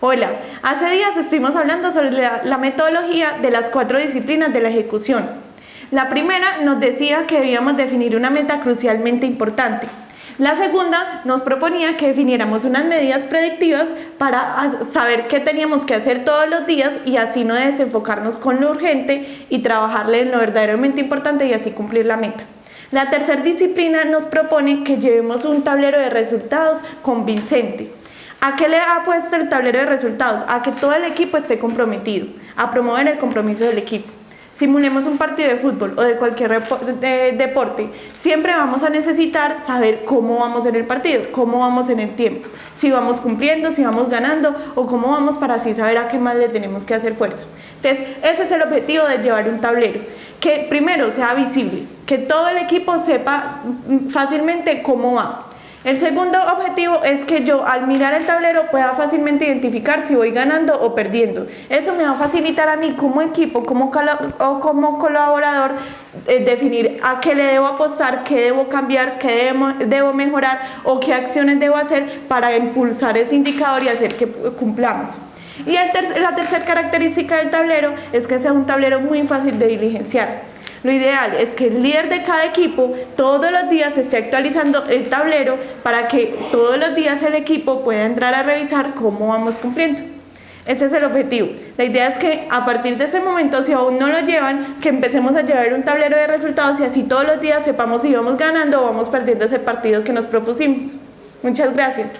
Hola, hace días estuvimos hablando sobre la, metodología de las cuatro disciplinas de la ejecución. La primera nos decía que debíamos definir una meta crucialmente importante. La segunda nos proponía que definiéramos unas medidas predictivas para saber qué teníamos que hacer todos los días y así no desenfocarnos con lo urgente y trabajarle en lo verdaderamente importante y así cumplir la meta. La tercera disciplina nos propone que llevemos un tablero de resultados convincente. ¿A qué le ha puesto el tablero de resultados? A que todo el equipo esté comprometido, a promover el compromiso del equipo. Simulemos un partido de fútbol o de cualquier deporte, siempre vamos a necesitar saber cómo vamos en el partido, cómo vamos en el tiempo, si vamos cumpliendo, si vamos ganando o cómo vamos para así saber a qué más le tenemos que hacer fuerza. Entonces, ese es el objetivo de llevar un tablero, que primero sea visible, que todo el equipo sepa fácilmente cómo va. El segundo objetivo es que yo al mirar el tablero pueda fácilmente identificar si voy ganando o perdiendo. Eso me va a facilitar a mí como equipo como o como colaborador eh, definir a qué le debo apostar, qué debo cambiar, qué debo, mejorar o qué acciones debo hacer para impulsar ese indicador y hacer que cumplamos. Y la tercera característica del tablero es que sea un tablero muy fácil de diligenciar. Lo ideal es que el líder de cada equipo todos los días esté actualizando el tablero para que todos los días el equipo pueda entrar a revisar cómo vamos cumpliendo. Ese es el objetivo. La idea es que a partir de ese momento, si aún no lo llevan, que empecemos a llevar un tablero de resultados y así todos los días sepamos si vamos ganando o vamos perdiendo ese partido que nos propusimos. Muchas gracias.